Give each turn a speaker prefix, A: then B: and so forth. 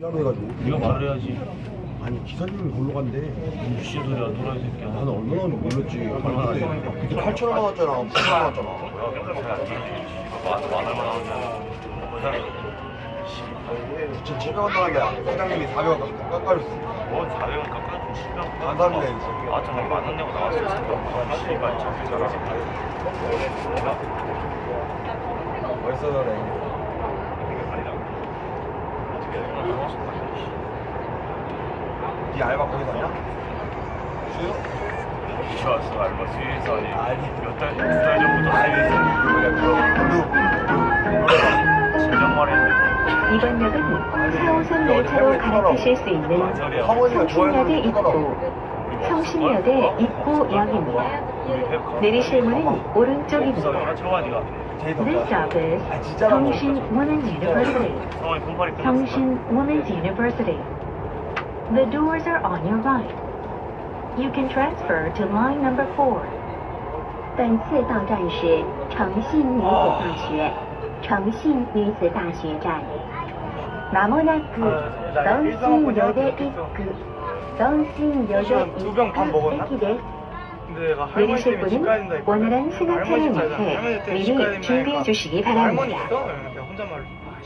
A: 미안해가지고
B: 네가 말을 해야지
A: 아니 기사님이 걸로 간대
B: 무슨 소리야 노라 이 새끼야
A: 나는 얼마나 몰랐지
B: 얼마나
A: 그때
B: 하지?
A: 그때 8천 원 나왔잖아 9천 원 나왔잖아 진짜 700원 나왔는데 사장님이 400원 깎아줬어
B: 뭐 400원 깎아주면 10명
A: 감사합니다 했어
B: 아 정말 만원 내고 나왔어 씨발 잡히잖아
A: 벌써 그래 네 알바 거기서 하냐? 수요?
B: 좋았어 알바 스위스 아니
A: 아니.
B: 몇달 두달 전부터 스위스
A: 그래
B: 진정 말했는데
C: 이번 역은 4호선 열차로 갈아타실 수 있는 성신역에 입 구, 성신역에 입구역입니다. 내리실 문은 오른쪽입니다.
B: 들어와 니가
C: This stop is Seongshin Women's University.
B: 성원이 폰팔이 끊었어
C: Seongshin Women's University. The doors are on your right. You can transfer to line number four. 本次到站是诚信女子大学，诚信女子大学站。まもなく東信よで一区、 두병 반 먹었나?
D: 근데 내가 할머니 때문에 집 가야 된다
C: 했거든 오늘은 스나차를 미리 준비해 주시기 바랍니다.
D: 할머니 있어? 혼잣말로. 아,